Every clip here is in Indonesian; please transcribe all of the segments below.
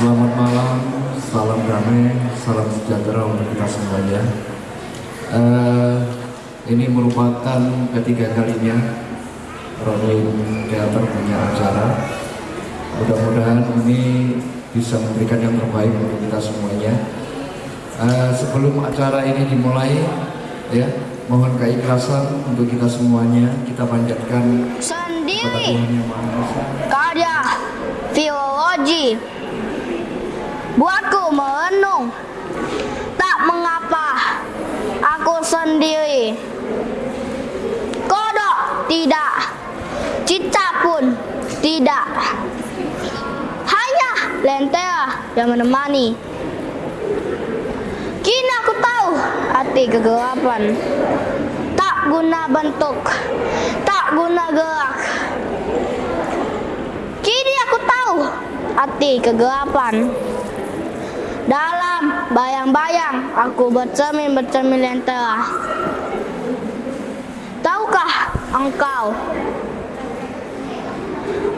Selamat malam, salam damai, salam sejahtera untuk kita semuanya. Eh, ini merupakan ketiga kalinya Rolling Theater punya acara. Mudah-mudahan ini bisa memberikan yang terbaik untuk kita semuanya. Eh, sebelum acara ini dimulai, ya mohon keikhlasan untuk kita semuanya. Kita panjatkan sendiri Tuhan Yang Maha Esa. karya filologi buatku merenung. Tak mengapa aku sendiri. Kodok tidak. Cita pun tidak. Hanya lentera yang menemani. Kini aku tahu hati kegelapan. Tak guna bentuk. Tak guna gerak. Kini aku tahu hati kegelapan. Dalam bayang-bayang aku bercermin-bercermin lentera. Tahukah engkau?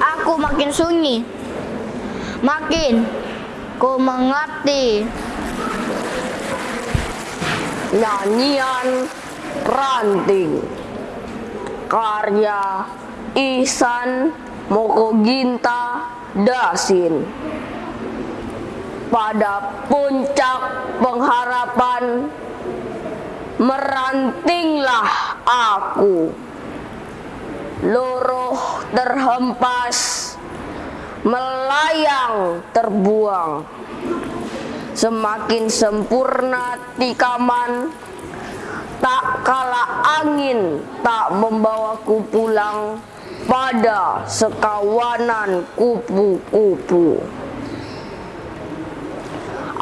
Aku makin sunyi. Makin ku mengerti. Nyanyian Ranting Karya Ihsan Mokoginta Dasin Pada puncak pengharapan Merantinglah aku. Luruh terhempas Melayang terbuang. Semakin sempurna tikaman Tak kala angin tak membawaku pulang Pada sekawanan kupu-kupu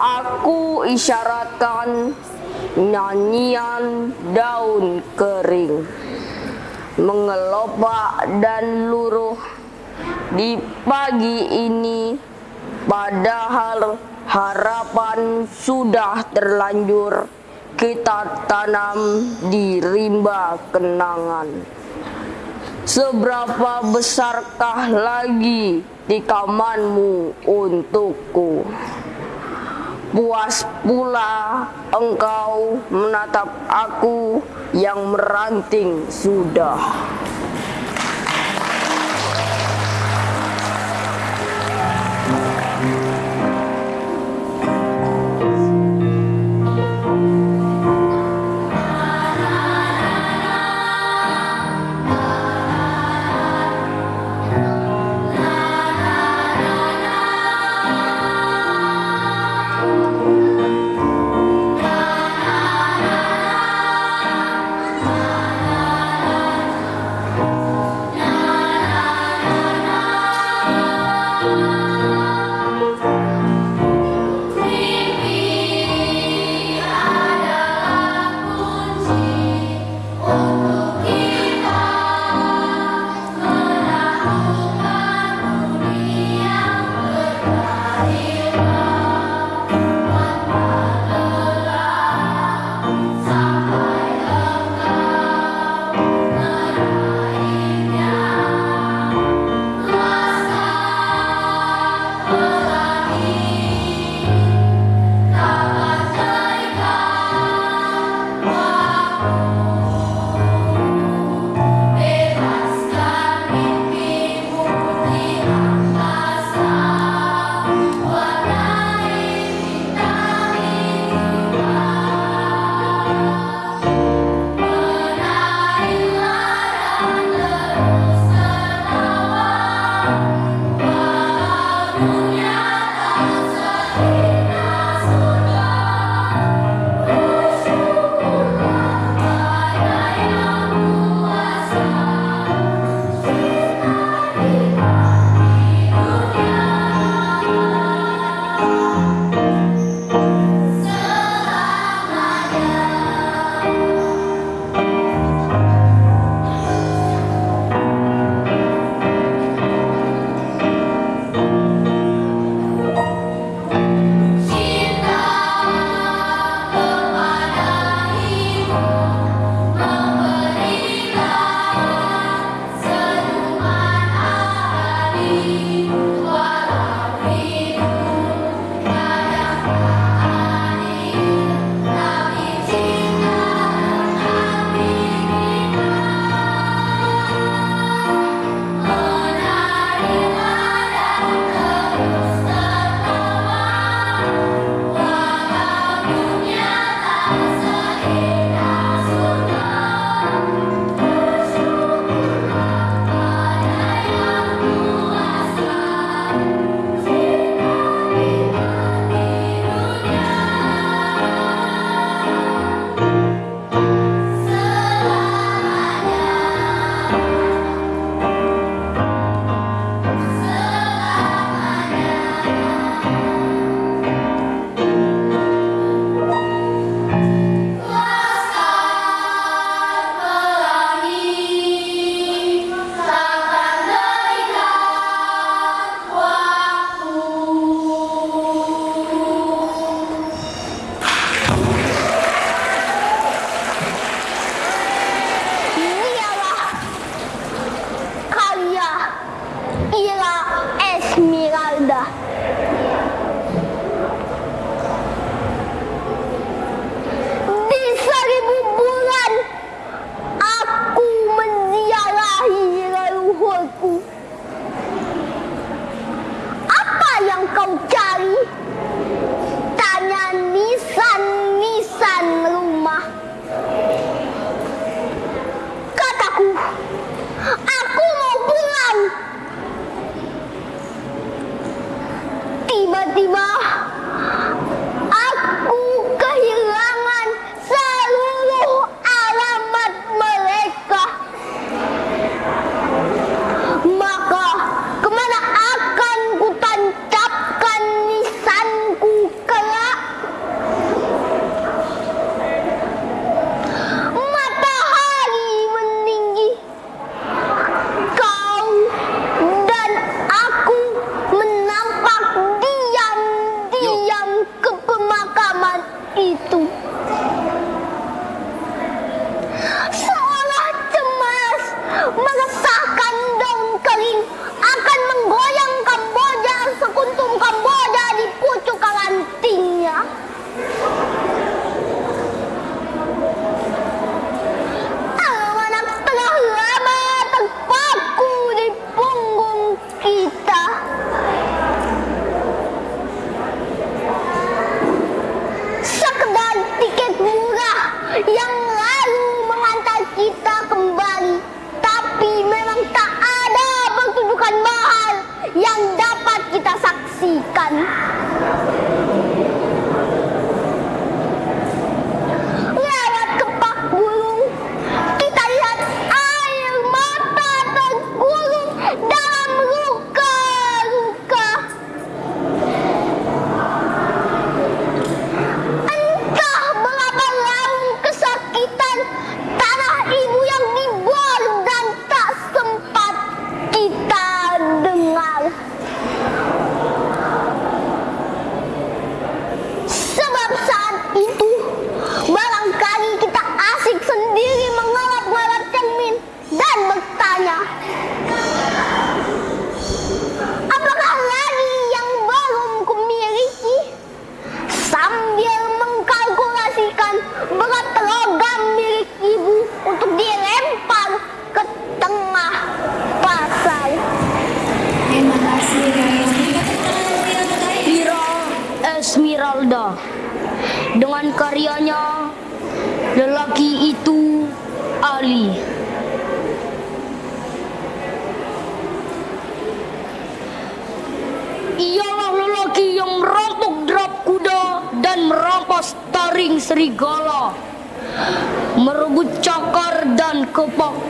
Aku isyaratkan nyanyian daun kering Mengelopak dan luruh di pagi ini Padahal harapan sudah terlanjur kita tanam di rimba kenangan. Seberapa besarkah lagi tikamanmu untukku? Puas pula engkau menatap aku yang meranting sudah.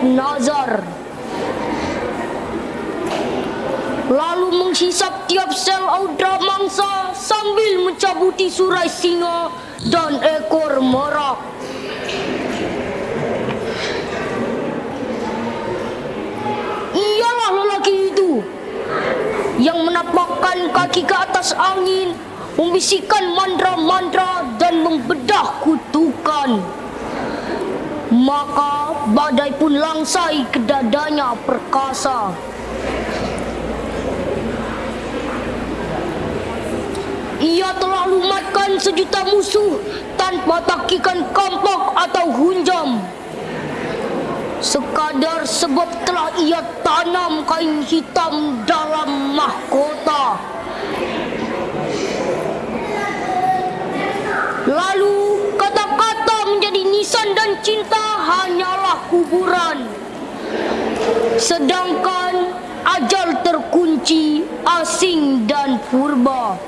Nazar lalu menghisap tiap sel audra mangsa sambil mencabuti surai singa dan ekor merak. Ialah lelaki itu yang menapakkan kaki ke atas angin, membisikkan mantra-mantra dan membedah kutukan. Maka badai pun langsai ke dadanya perkasa. Ia telah lumatkan sejuta musuh tanpa takikan kampak atau hunjam. Sekadar sebab telah ia tanam kain hitam dalam mahkota. Lalu kata-kata menjadi nisan dan cinta hanyalah kuburan. Sedangkan ajal terkunci asing dan purba.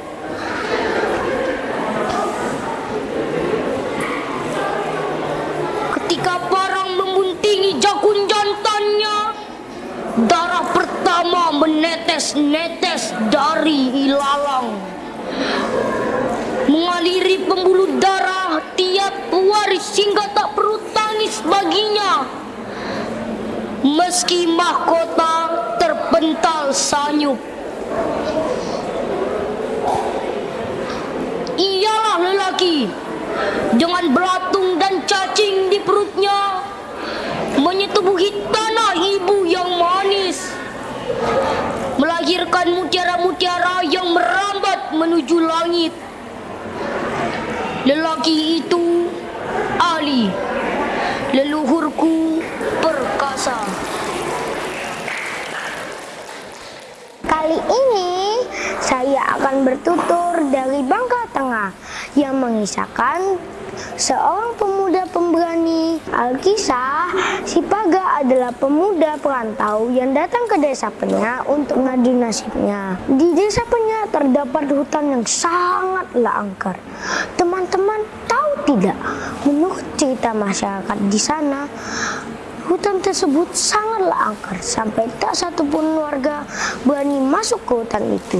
Ketika parang membuntingi jakun jantannya, darah pertama menetes-netes dari ilalang. Mengaliri pembuluh darah tiap waris hingga tak perlu tangis baginya. Meski mahkota terpental sanyup. Ialah lelaki dengan belatung dan cacing di perutnya menyetubuhi tanah ibu yang manis melahirkan mutiara-mutiara yang merambat menuju langit lelaki itu Ali leluhurku perkasa Kali ini saya akan bertutur dari Bangka Tengah yang meng mengisahkan seorang pemuda pemberani. Alkisah, si Paga adalah pemuda perantau yang datang ke desa Penya untuk mengadu nasibnya. Di desa Penya terdapat hutan yang sangatlah angker. Teman-teman tahu tidak, menurut cerita masyarakat di sana, Hutan tersebut sangatlah angker sampai tak satupun warga berani masuk ke hutan itu.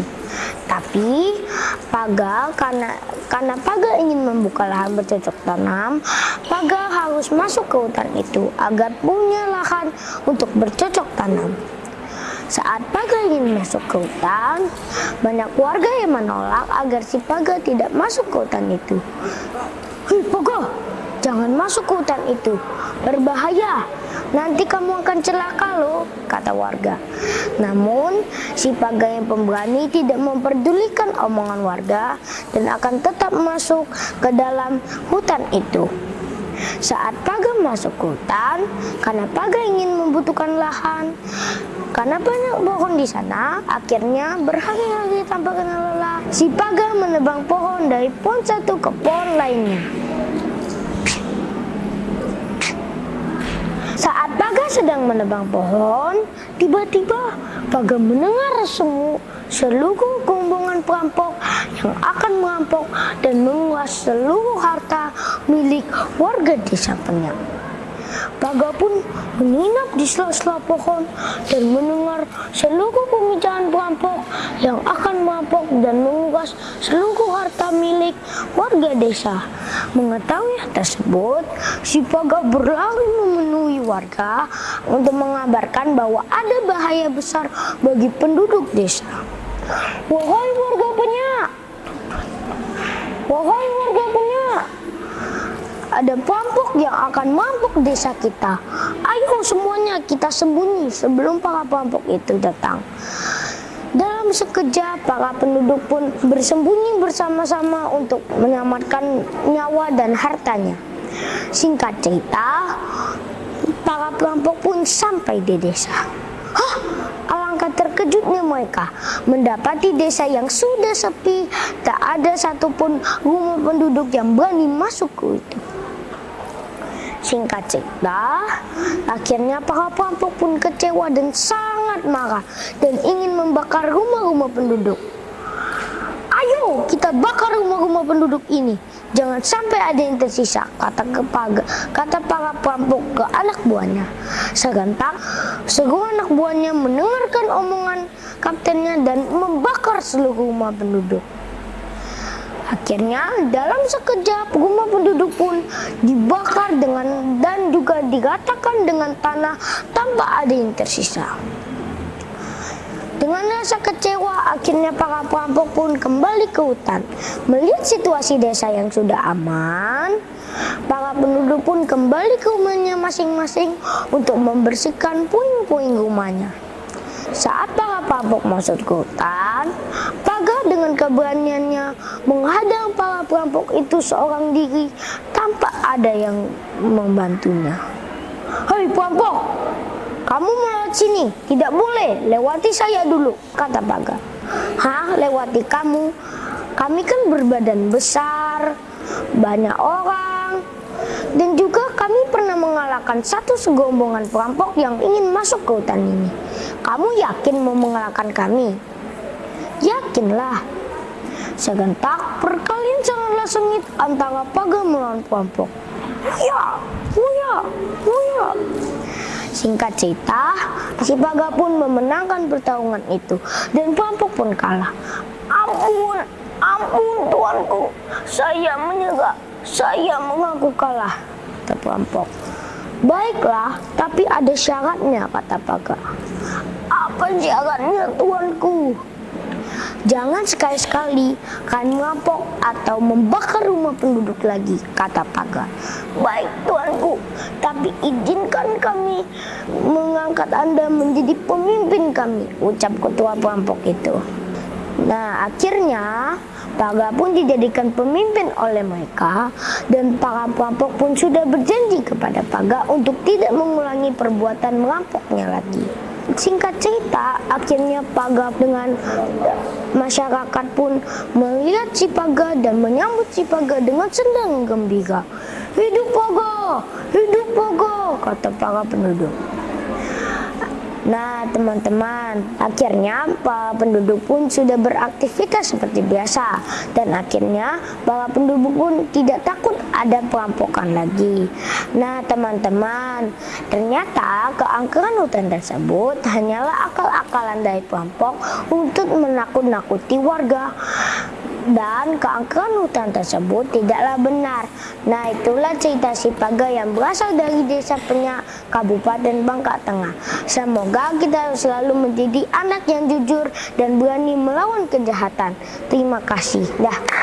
Tapi Paga karena karena Paga ingin membuka lahan bercocok tanam, Paga harus masuk ke hutan itu agar punya lahan untuk bercocok tanam. Saat Paga ingin masuk ke hutan, banyak warga yang menolak agar si Paga tidak masuk ke hutan itu. Hei Paga, jangan masuk ke hutan itu, berbahaya. Nanti kamu akan celaka loh, kata warga. Namun, si Paga yang pemberani tidak memperdulikan omongan warga dan akan tetap masuk ke dalam hutan itu. Saat Paga masuk ke hutan, karena Paga ingin membutuhkan lahan, karena banyak pohon di sana, akhirnya berhari-hari tanpa kenal lelah, si Paga menebang pohon dari pohon satu ke pohon lainnya. Saat Paga sedang menebang pohon, tiba-tiba Paga mendengar semu seluruh rombongan perampok yang akan merampok dan menguas seluruh harta milik warga desa Penyak. Paga pun menginap di sela-sela pohon dan mendengar seluruh pembicaraan perampok yang akan merampok dan menguras seluruh harta milik warga desa. Mengetahui hal tersebut, si Paga berlari memenuhi warga untuk mengabarkan bahwa ada bahaya besar bagi penduduk desa. Wahai warga penyak, wahai warga penyak, ada perampok yang akan merampok desa kita. Ayo semuanya kita sembunyi sebelum para perampok itu datang. Dalam sekejap, para penduduk pun bersembunyi bersama-sama untuk menyelamatkan nyawa dan hartanya. Singkat cerita, para perampok pun sampai di desa. Hah? Alangkah terkejutnya mereka mendapati desa yang sudah sepi, tak ada satupun rumah penduduk yang berani masuk ke itu. Singkat cerita, akhirnya para perampok pun kecewa dan sangat marah dan ingin membakar rumah-rumah penduduk. Ayo kita bakar rumah-rumah penduduk ini. Jangan sampai ada yang tersisa, kata kepaga, kata para perampok ke anak buahnya. Serentak, seluruh anak buahnya mendengarkan omongan kaptennya dan membakar seluruh rumah penduduk. Akhirnya dalam sekejap rumah penduduk pun dibakar dengan dan juga digatakan dengan tanah tanpa ada yang tersisa. Dengan rasa kecewa, akhirnya para perampok pun kembali ke hutan. Melihat situasi desa yang sudah aman, para penduduk pun kembali ke rumahnya masing-masing untuk membersihkan puing-puing rumahnya. Saat para perampok masuk ke hutan, Paga dengan keberaniannya menghadang para perampok itu seorang diri tanpa ada yang membantunya. Hei perampok, kamu melewat sini, tidak boleh, lewati saya dulu, kata Paga. Hah, lewati kamu? Kami kan berbadan besar, banyak orang, dan juga mengalahkan satu segombongan perampok yang ingin masuk ke hutan ini. Kamu yakin mau mengalahkan kami? Yakinlah. Segentak perkalian sangatlah sengit antara Paga melawan perampok. Ya, ya, ya. Singkat cerita, si Paga pun memenangkan pertarungan itu dan perampok pun kalah. Ampun, ampun tuanku, saya menyerah, saya mengaku kalah, kata perampok. Baiklah, tapi ada syaratnya, kata Paga. Apa syaratnya tuanku? Jangan sekali-sekali kalian merampok atau membakar rumah penduduk lagi, kata Paga. Baik tuanku, tapi izinkan kami mengangkat Anda menjadi pemimpin kami, ucap ketua perampok itu. Nah, akhirnya Paga pun dijadikan pemimpin oleh mereka dan para perampok pun sudah berjanji kepada Paga untuk tidak mengulangi perbuatan merampoknya lagi. singkat cerita, akhirnya Paga dengan masyarakat pun melihat si Paga dan menyambut si Paga dengan senang gembira. Hidup Paga, hidup Paga, kata para penduduk. Nah, teman-teman, akhirnya para penduduk pun sudah beraktivitas seperti biasa dan akhirnya para penduduk pun tidak takut ada perampokan lagi. Nah, teman-teman, ternyata keangkeran hutan tersebut hanyalah akal-akalan dari perampok untuk menakut-nakuti warga dan keangkeran hutan tersebut tidaklah benar. Nah itulah cerita si Paga yang berasal dari desa Penyak, Kabupaten Bangka Tengah. Semoga kita selalu menjadi anak yang jujur dan berani melawan kejahatan. Terima kasih. Dah.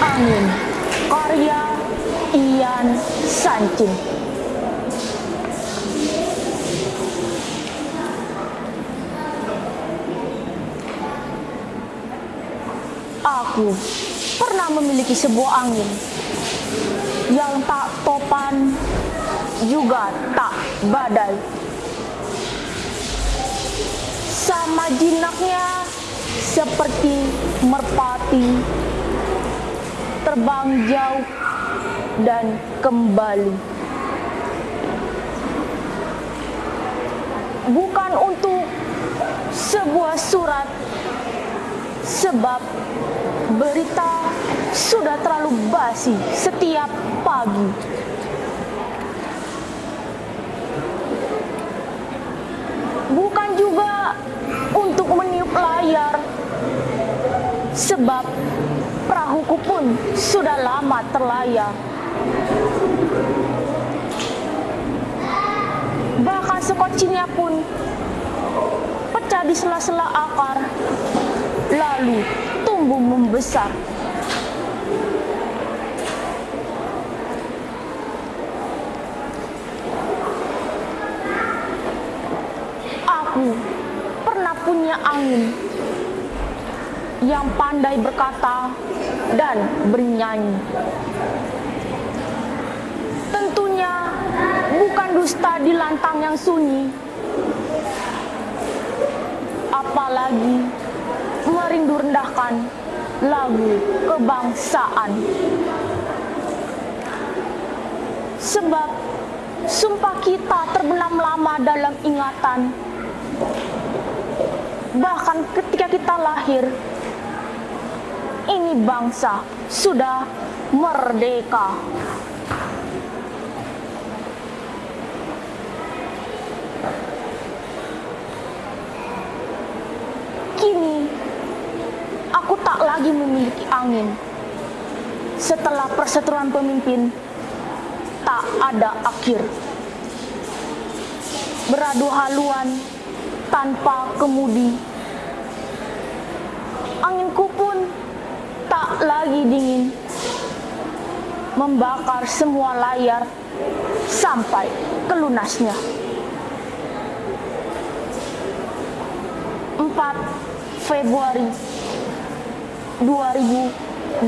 Angin Karya Ian Sancin Aku pernah memiliki sebuah angin yang tak topan juga tak badai. Sama jinaknya seperti merpati terbang jauh dan kembali. Bukan untuk sebuah surat sebab berita sudah terlalu basi setiap pagi. Bukan juga untuk meniup layar, sebab perahuku pun sudah lama terlayar. Bahkan sekocinya pun pecah di sela-sela akar, lalu tumbuh membesar. Aku pernah punya angin yang pandai berkata dan bernyanyi. Tentunya bukan dusta di lantang yang sunyi, apalagi merindu rendahkan lagu kebangsaan. Sebab sumpah kita terbenam lama dalam ingatan. Bahkan ketika kita lahir, ini bangsa sudah merdeka. Kini aku tak lagi memiliki angin. Setelah perseteruan pemimpin, tak ada akhir. Beradu haluan tanpa kemudi. Anginku pun tak lagi dingin. Membakar semua layar sampai ke lunasnya. 4 Februari 2018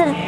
hacer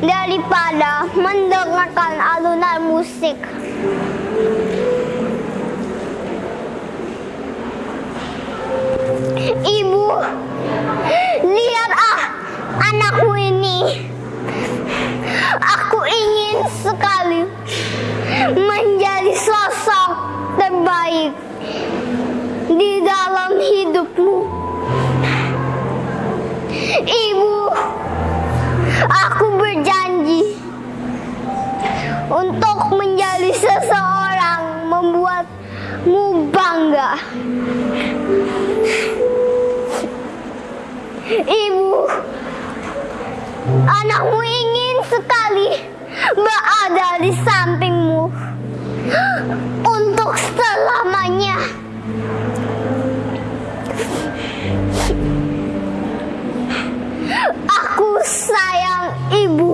daripada mendengarkan alunan musik. Untuk menjadi seseorang membuatmu bangga. Ibu, anakmu ingin sekali berada di sampingmu untuk selamanya. Aku sayang ibu.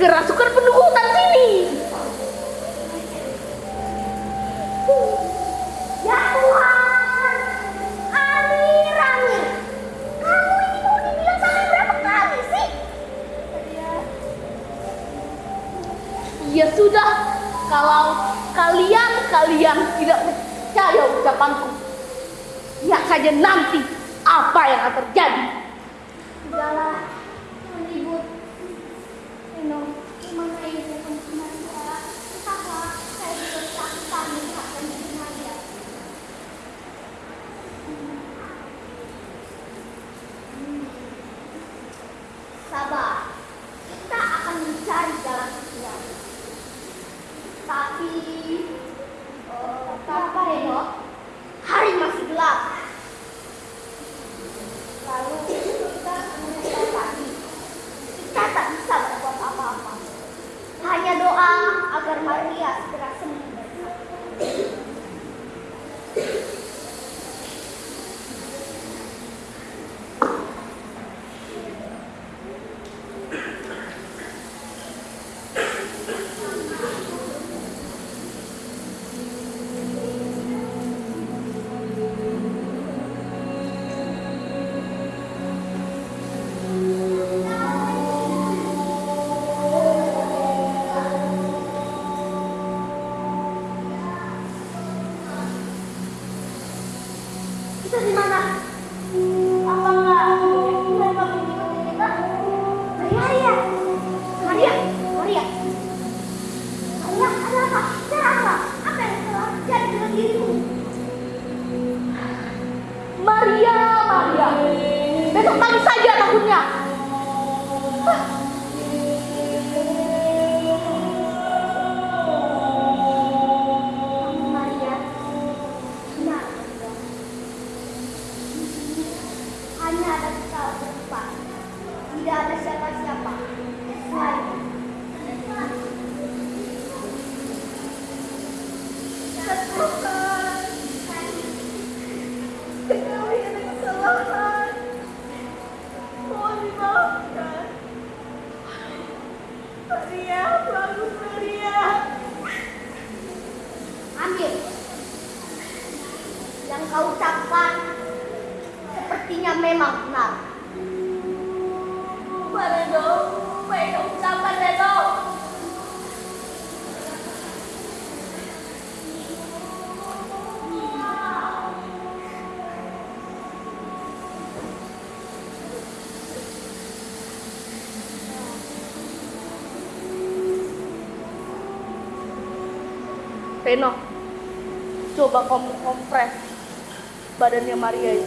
kerasukan penuh. Coba kompres badannya Maria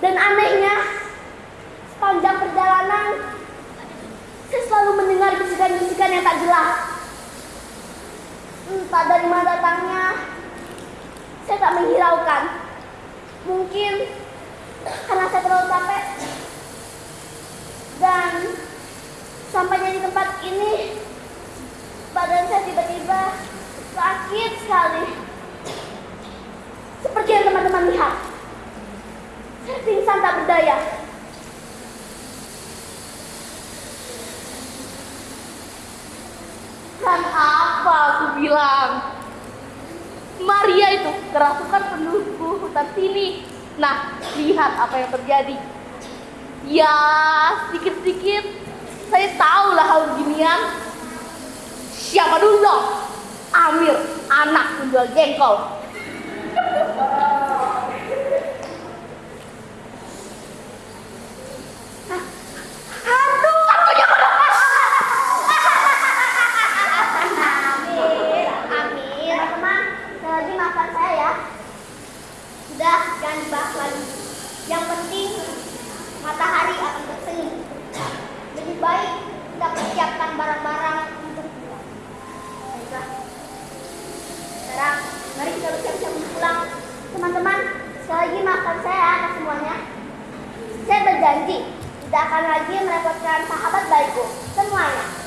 Dan anehnya, sepanjang perjalanan, saya selalu mendengar bisikan-bisikan yang tak jelas. Entah dari mana datangnya, saya tak menghiraukan. Mungkin karena saya terlalu capek. Dan sampainya di tempat ini, badan saya tiba-tiba sakit sekali. Seperti yang teman-teman lihat. Pingsan tak berdaya. Kan apa aku bilang? Maria itu kerasukan penduduk hutan sini. Nah, lihat apa yang terjadi. Ya, sedikit-sedikit saya tahu lah hal beginian. Siapa dulu dong? Amir, anak penjual jengkol. Hantu, hantunya Amin, amin. Teman-teman, sekali lagi maafkan saya ya. Sudah, jangan dibahas lagi. Yang penting, matahari akan bersenyum. Lebih baik kita persiapkan barang-barang untuk pulang. Baiklah. Sekarang, mari kita bersiap-siap untuk pulang. Teman-teman, sekali lagi maafkan saya atas semuanya. Saya berjanji, tidak akan lagi merepotkan sahabat baikku. Semuanya.